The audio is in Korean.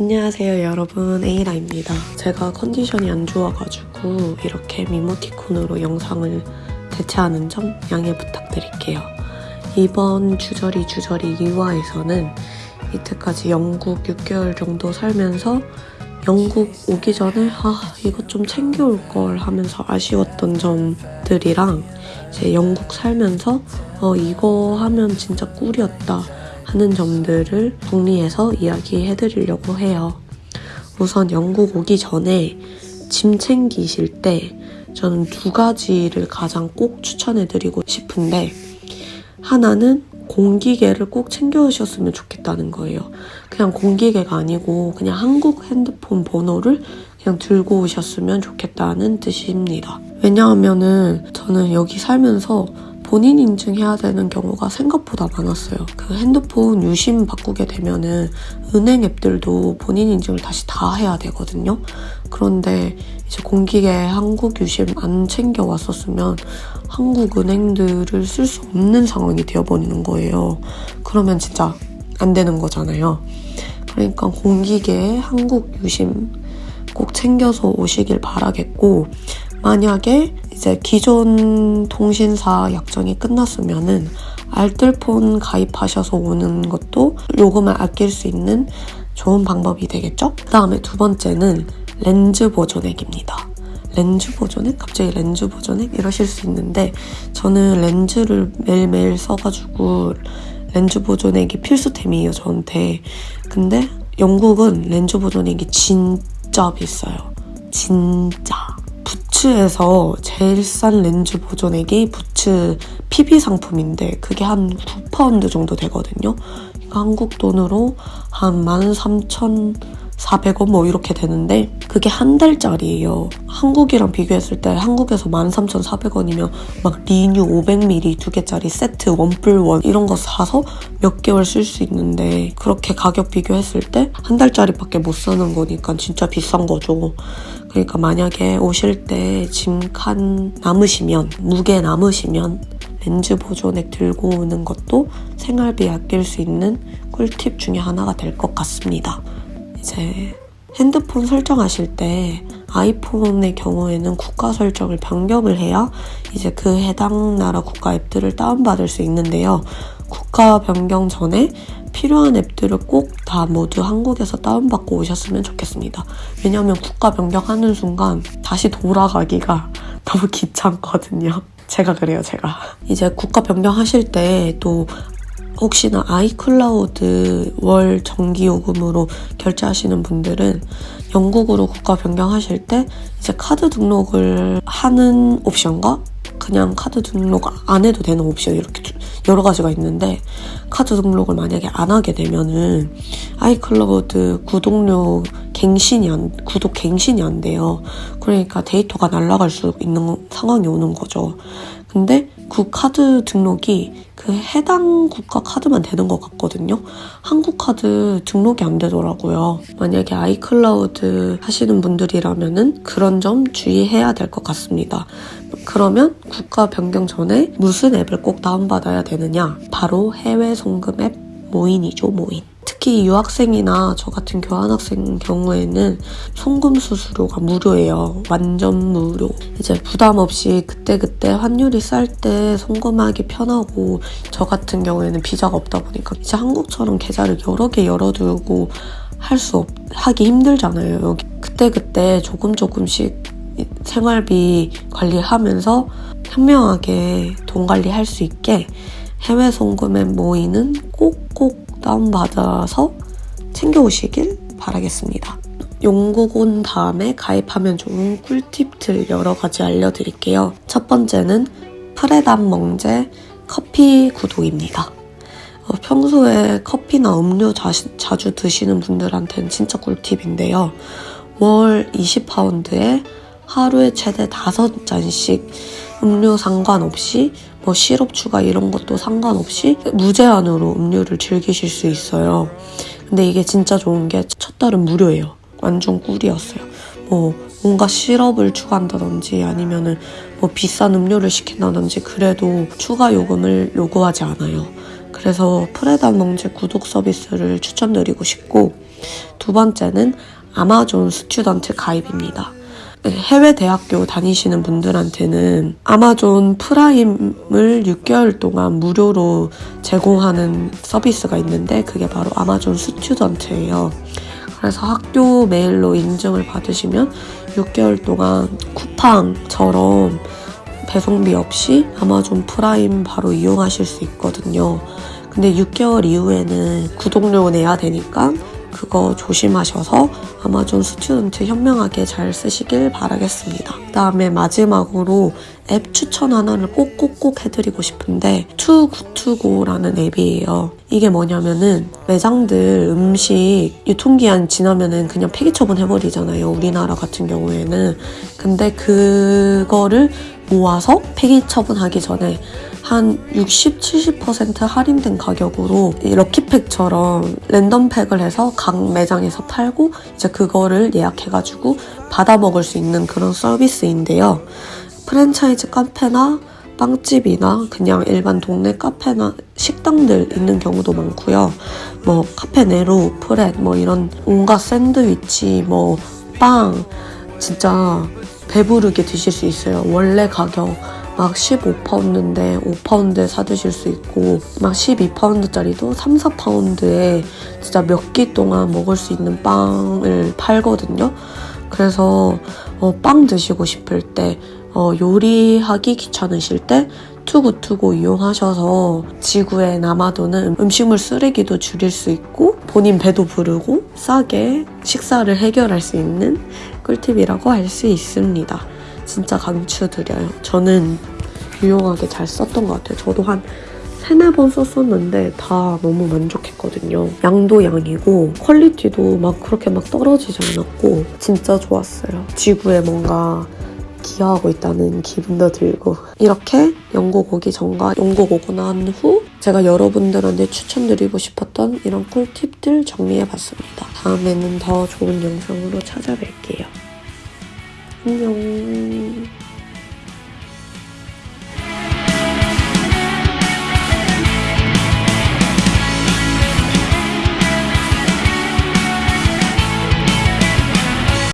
안녕하세요 여러분 에이라입니다. 제가 컨디션이 안 좋아가지고 이렇게 미모티콘으로 영상을 대체하는 점 양해 부탁드릴게요. 이번 주저리 주저리 2화에서는 이때까지 영국 6개월 정도 살면서 영국 오기 전에 아 이것 좀 챙겨올 걸 하면서 아쉬웠던 점들이랑 이제 영국 살면서 어 이거 하면 진짜 꿀이었다 하는 점들을 정리해서 이야기해드리려고 해요. 우선 영국 오기 전에 짐 챙기실 때 저는 두 가지를 가장 꼭 추천해드리고 싶은데 하나는 공기계를 꼭 챙겨오셨으면 좋겠다는 거예요. 그냥 공기계가 아니고 그냥 한국 핸드폰 번호를 그냥 들고 오셨으면 좋겠다는 뜻입니다. 왜냐하면은 저는 여기 살면서 본인 인증해야 되는 경우가 생각보다 많았어요. 그 핸드폰 유심 바꾸게 되면은 은행 앱들도 본인 인증을 다시 다 해야 되거든요. 그런데 이제 공기계 한국 유심 안 챙겨 왔었으면 한국 은행들을 쓸 수 없는 상황이 되어버리는 거예요. 그러면 진짜 안 되는 거잖아요. 그러니까 공기계 한국 유심 꼭 챙겨서 오시길 바라겠고 만약에 이제 기존 통신사 약정이 끝났으면은 알뜰폰 가입하셔서 오는 것도 요금을 아낄 수 있는 좋은 방법이 되겠죠? 그 다음에 두 번째는 렌즈 보존액입니다. 렌즈 보존액? 갑자기 렌즈 보존액? 이러실 수 있는데 저는 렌즈를 매일매일 써가지고 렌즈 보존액이 필수템이에요, 저한테. 근데 영국은 렌즈 보존액이 진짜 비싸요. 진짜. 부츠에서 제일 싼 렌즈 보존액이 부츠 PB 상품인데 그게 한 9파운드 정도 되거든요. 그러니까 한국 돈으로 한 13,400원 뭐 이렇게 되는데 그게 한 달짜리예요. 한국이랑 비교했을 때 한국에서 13,400원이면 막 ReNu 500ml 두 개짜리 세트 원플원 이런 거 사서 몇 개월 쓸 수 있는데 그렇게 가격 비교했을 때 한 달짜리밖에 못 사는 거니까 진짜 비싼 거죠. 그러니까 만약에 오실 때 짐칸 남으시면 무게 남으시면 렌즈 보존액 들고 오는 것도 생활비 아낄 수 있는 꿀팁 중에 하나가 될 것 같습니다. 이제 핸드폰 설정하실 때 아이폰의 경우에는 국가 설정을 변경을 해야 이제 그 해당 나라 국가 앱들을 다운받을 수 있는데요. 국가 변경 전에 필요한 앱들을 꼭 다 모두 한국에서 다운받고 오셨으면 좋겠습니다. 왜냐하면 국가 변경하는 순간 다시 돌아가기가 너무 귀찮거든요. 제가 그래요, 제가. 이제 국가 변경하실 때 또 혹시나 iCloud 월 정기요금으로 결제하시는 분들은 영국으로 국가 변경하실 때 이제 카드 등록을 하는 옵션과 그냥 카드 등록 안 해도 되는 옵션 이렇게 여러 가지가 있는데 카드 등록을 만약에 안 하게 되면은 iCloud 구독료 갱신이 안, 구독 갱신이 안 돼요. 그러니까 데이터가 날아갈 수 있는 상황이 오는 거죠. 근데 그 카드 등록이 그 해당 국가 카드만 되는 것 같거든요. 한국 카드 등록이 안 되더라고요. 만약에 아이클라우드 하시는 분들이라면은 그런 점 주의해야 될 것 같습니다. 그러면 국가 변경 전에 무슨 앱을 꼭 다운받아야 되느냐? 바로 해외 송금 앱 모인이죠, 모인. 특히 유학생이나 저 같은 교환학생 경우에는 송금 수수료가 무료예요. 완전 무료. 이제 부담 없이 그때그때 환율이 쌀 때 송금하기 편하고 저 같은 경우에는 비자가 없다 보니까 이제 한국처럼 계좌를 여러 개 열어두고 할수 없, 하기 힘들잖아요. 여기 그때그때 조금 조금씩 생활비 관리하면서 현명하게 돈 관리할 수 있게 해외 송금에 모이는 꼭꼭 다운받아서 챙겨오시길 바라겠습니다. 영국 온 다음에 가입하면 좋은 꿀팁들 여러 가지 알려드릴게요. 첫 번째는 프레담 멍제 커피 구독입니다. 어, 평소에 커피나 음료 자, 자주 드시는 분들한테는 진짜 꿀팁인데요. 월 20파운드에 하루에 최대 5잔씩 음료 상관없이 뭐 시럽 추가 이런 것도 상관없이 무제한으로 음료를 즐기실 수 있어요. 근데 이게 진짜 좋은 게 첫 달은 무료예요. 완전 꿀이었어요. 뭐 뭔가 시럽을 추가한다든지 아니면은 뭐 비싼 음료를 시킨다든지 그래도 추가 요금을 요구하지 않아요. 그래서 Pret A Manger 구독 서비스를 추천드리고 싶고 두 번째는 Amazon Student 가입입니다. 네, 해외 대학교 다니시는 분들한테는 Amazon Prime을 6개월 동안 무료로 제공하는 서비스가 있는데 그게 바로 Amazon Student예요. 그래서 학교 메일로 인증을 받으시면 6개월 동안 쿠팡처럼 배송비 없이 Amazon Prime 바로 이용하실 수 있거든요. 근데 6개월 이후에는 구독료 내야 되니까 그거 조심하셔서 Amazon Student 현명하게 잘 쓰시길 바라겠습니다. 그 다음에 마지막으로 앱 추천 하나를 꼭꼭꼭 해드리고 싶은데 투구투고라는 앱이에요. 이게 뭐냐면은 매장들 음식 유통기한 지나면은 그냥 폐기 처분해버리잖아요. 우리나라 같은 경우에는. 근데 그거를 모아서 폐기 처분하기 전에 한 60, 70% 할인된 가격으로 이 럭키팩처럼 랜덤팩을 해서 각 매장에서 팔고 이제 그거를 예약해가지고 받아 먹을 수 있는 그런 서비스인데요. 프랜차이즈 카페나 빵집이나 그냥 일반 동네 카페나 식당들 있는 경우도 많고요. 뭐 카페 네로, 프렛 뭐 이런 온갖 샌드위치, 뭐 빵 진짜 배부르게 드실 수 있어요. 원래 가격 막 15파운드인데 5파운드에 사드실 수 있고 막 12파운드짜리도 3, 4파운드에 진짜 몇 끼 동안 먹을 수 있는 빵을 팔거든요. 그래서 어, 빵 드시고 싶을 때 어, 요리하기 귀찮으실 때 투구투고 이용하셔서 지구에 남아도는 음식물 쓰레기도 줄일 수 있고 본인 배도 부르고 싸게 식사를 해결할 수 있는 꿀팁이라고 할 수 있습니다. 진짜 강추드려요. 저는 유용하게 잘 썼던 것 같아요. 저도 한 세네 번 썼었는데 다 너무 만족했거든요. 양도 양이고 퀄리티도 막 그렇게 막 떨어지지 않았고 진짜 좋았어요. 지구에 뭔가 기여하고 있다는 기분도 들고 이렇게 영국 오기 전과 영국 오고 난 후 제가 여러분들한테 추천드리고 싶었던 이런 꿀팁들 정리해봤습니다. 다음에는 더 좋은 영상으로 찾아뵐게요. 안녕